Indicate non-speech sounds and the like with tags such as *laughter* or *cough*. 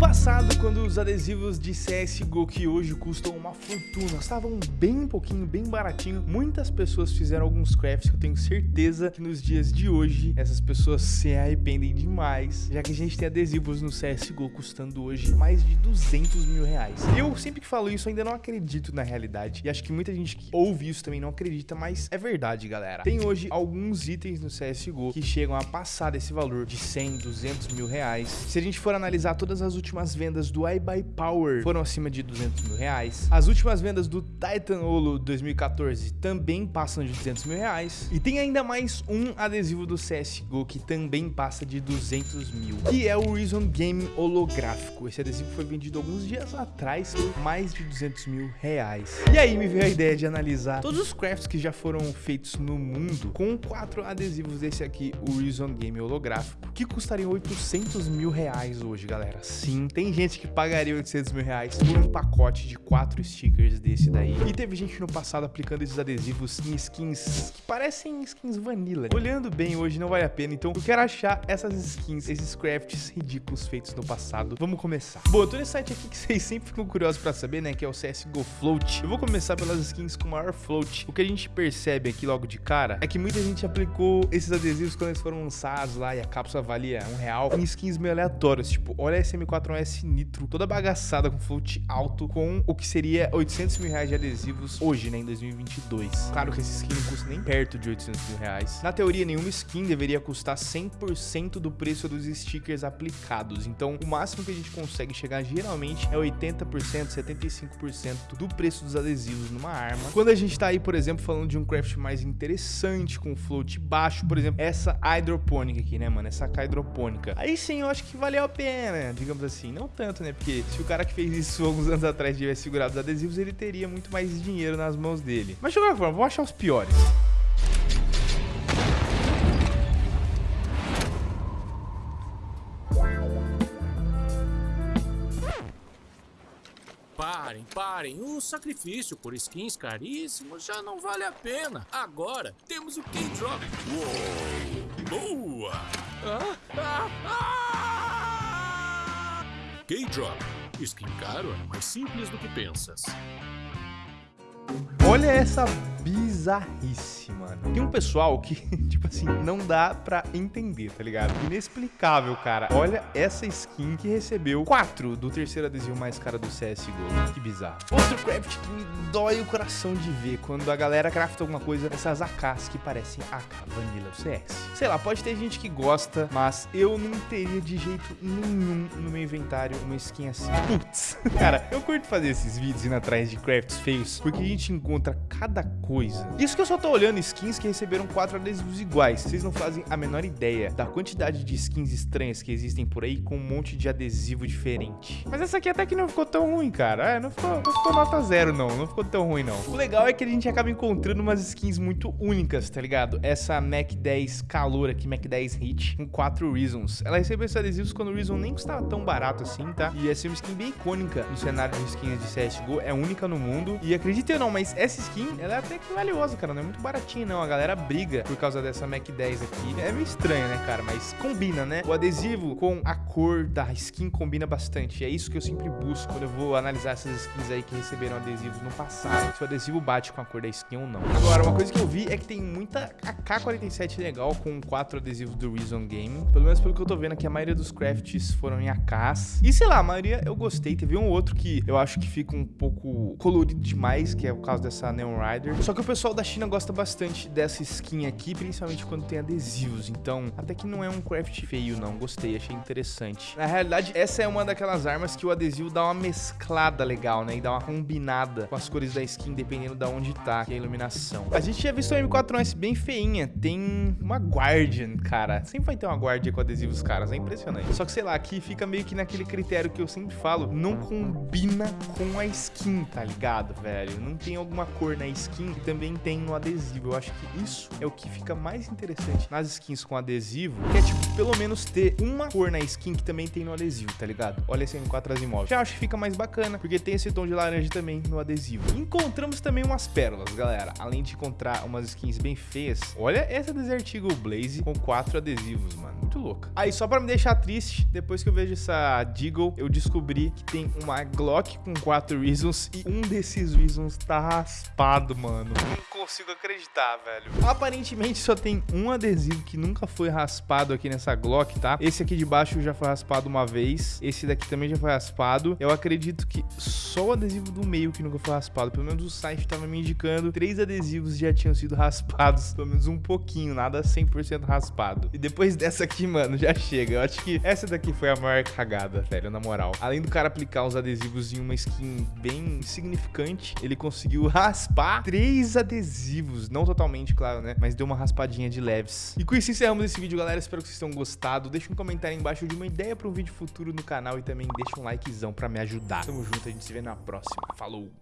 passado, quando os adesivos de CSGO que hoje custam uma fortuna estavam bem pouquinho, bem baratinho, muitas pessoas fizeram alguns crafts que eu tenho certeza que nos dias de hoje essas pessoas se arrependem demais, já que a gente tem adesivos no CSGO custando hoje mais de 200 mil reais. Eu sempre que falo isso ainda não acredito na realidade, e acho que muita gente que ouve isso também não acredita, mas é verdade, galera. Tem hoje alguns itens no CSGO que chegam a passar desse valor de 100, 200 mil reais. Se a gente for analisar todas as últimas últimas vendas do iBuyPower foram acima de 200 mil reais. As últimas vendas do Titan Holo 2014 também passam de 200 mil reais. E tem ainda mais um adesivo do CSGO que também passa de 200 mil, que é o Reason Game holográfico. Esse adesivo foi vendido alguns dias atrás por mais de 200 mil reais. E aí me veio a ideia de analisar todos os crafts que já foram feitos no mundo com quatro adesivos desse aqui, o Reason Game holográfico, que custariam 800 mil reais hoje, galera. Sim, não tem gente que pagaria 800 mil reais por um pacote de quatro stickers desse daí. E teve gente no passado aplicando esses adesivos em skins que parecem skins vanilla. Olhando bem hoje não vale a pena, então eu quero achar essas skins, esses crafts ridículos feitos no passado. Vamos começar. Bom, eu tô nesse site aqui que *laughs* vocês sempre ficam curiosos pra saber, né, que é o CSGO Float. Eu vou começar pelas skins com maior float. O que a gente percebe aqui logo de cara é que muita gente aplicou esses adesivos quando eles foram lançados lá e a cápsula valia um real em skins meio aleatórias, tipo, olha esse M4 um S Nitro, toda bagaçada com float alto, com o que seria 800 mil reais de adesivos hoje, né, em 2022. Claro que esse skin não custa nem perto de 800 mil reais. Na teoria, nenhuma skin deveria custar 100% do preço dos stickers aplicados. Então, o máximo que a gente consegue chegar geralmente é 80%, 75% do preço dos adesivos numa arma. Quando a gente tá aí, por exemplo, falando de um craft mais interessante, com float baixo, por exemplo, essa hidropônica aqui, né, mano? Essa hidropônica. Aí sim, eu acho que valeu a pena, digamos assim assim, não tanto, né? Porque se o cara que fez isso alguns anos atrás tivesse segurado os adesivos, ele teria muito mais dinheiro nas mãos dele. Mas de qualquer forma, vamos achar os piores. Parem, parem. O sacrifício por skins caríssimos já não vale a pena. Agora temos o K-Drop. Boa! Ah, ah, ah! K-Drop. Skin caro é mais simples do que pensas. Olha essa bizarrice, mano. Tem um pessoal que, *laughs* tipo assim, não dá pra entender, tá ligado? Inexplicável, cara. Olha essa skin que recebeu 4 do terceiro adesivo mais caro do CSGO. Que bizarro. Outro craft que me dói o coração de ver quando a galera crafta alguma coisa, essas AKs que parecem AK Vanilla CS. Sei lá, pode ter gente que gosta, mas eu não teria de jeito nenhum no meu inventário uma skin assim. Putz. *laughs* Cara, eu curto fazer esses vídeos indo atrás de crafts feios, porque a gente encontra cada coisa. Isso que eu só tô olhando skins que receberam quatro adesivos iguais. Vocês não fazem a menor ideia da quantidade de skins estranhas que existem por aí com um monte de adesivo diferente. Mas essa aqui até que não ficou tão ruim, cara. É, não ficou, não ficou nota zero, não. Não ficou tão ruim, não. O legal é que a gente acaba encontrando umas skins muito únicas, tá ligado? Essa Mac 10 Calor aqui, Mac 10 Hit, com quatro Reasons. Ela recebeu esses adesivos quando o Reason nem custava tão barato assim, tá? E essa é uma skin bem icônica no cenário de skins de CSGO. É única no mundo. E acredite ou não, mas essa skin, ela é até que valiosa, cara. Não é muito baratinha, não. A galera briga por causa dessa Mac 10 aqui. É meio estranho, né, cara? Mas combina, né? O adesivo com a cor da skin combina bastante. É isso que eu sempre busco quando eu vou analisar essas skins aí que receberam adesivos no passado. Se o adesivo bate com a cor da skin ou não. Agora, uma coisa que eu vi é que tem muita AK-47 legal com quatro adesivos do Reason Game. Pelo menos pelo que eu tô vendo aqui, a maioria dos crafts foram em AKs. E sei lá, a maioria eu gostei. Teve um outro que eu acho que fica um pouco colorido demais, que é o caso dessa Neon Rider. Só que o pessoal da China gosta bastante dessa skin aqui, principalmente quando tem adesivos. Então, até que não é um craft feio, não. Gostei, achei interessante. Na realidade, essa é uma daquelas armas que o adesivo dá uma mesclada legal, né? E dá uma combinada com as cores da skin, dependendo de onde tá, que é a iluminação. A gente tinha visto uma M4S bem feinha. Tem uma Guardian, cara. Sempre vai ter uma Guardian com adesivos caras, é impressionante. Só que, sei lá, aqui fica meio que naquele critério que eu sempre falo, não combina com a skin, tá ligado, velho? Não tem alguma cor na skin que também tem no adesivo. Eu acho que isso é o que fica mais interessante nas skins com adesivo, que é, tipo, pelo menos ter uma cor na skin que também tem no adesivo, tá ligado? Olha esse M4 Asimov. Já acho que fica mais bacana, porque tem esse tom de laranja também no adesivo. Encontramos também umas pérolas, galera. Além de encontrar umas skins bem feias, olha essa Desert Eagle Blaze com quatro adesivos, mano. Louca. Aí, só pra me deixar triste, depois que eu vejo essa Deagle, eu descobri que tem uma Glock com quatro Reasons e um desses Reasons tá raspado, mano. Não consigo acreditar, velho. Aparentemente só tem um adesivo que nunca foi raspado aqui nessa Glock, tá? Esse aqui de baixo já foi raspado uma vez. Esse daqui também já foi raspado. Eu acredito que só o adesivo do meio que nunca foi raspado. Pelo menos o site tava me indicando. Três adesivos já tinham sido *laughs* raspados. Pelo menos um pouquinho, nada 100% raspado. E depois dessa aqui, mano, já chega. Eu acho que essa daqui foi a maior cagada, velho, na moral. Além do cara aplicar os adesivos em uma skin bem significante, ele conseguiu raspar três adesivos. Não totalmente, claro, né? Mas deu uma raspadinha de leves. E com isso encerramos esse vídeo, galera. Espero que vocês tenham gostado. Deixa um comentário aí embaixo de uma ideia para um vídeo futuro no canal e também deixa um likezão para me ajudar. Tamo junto, a gente se vê na próxima. Falou!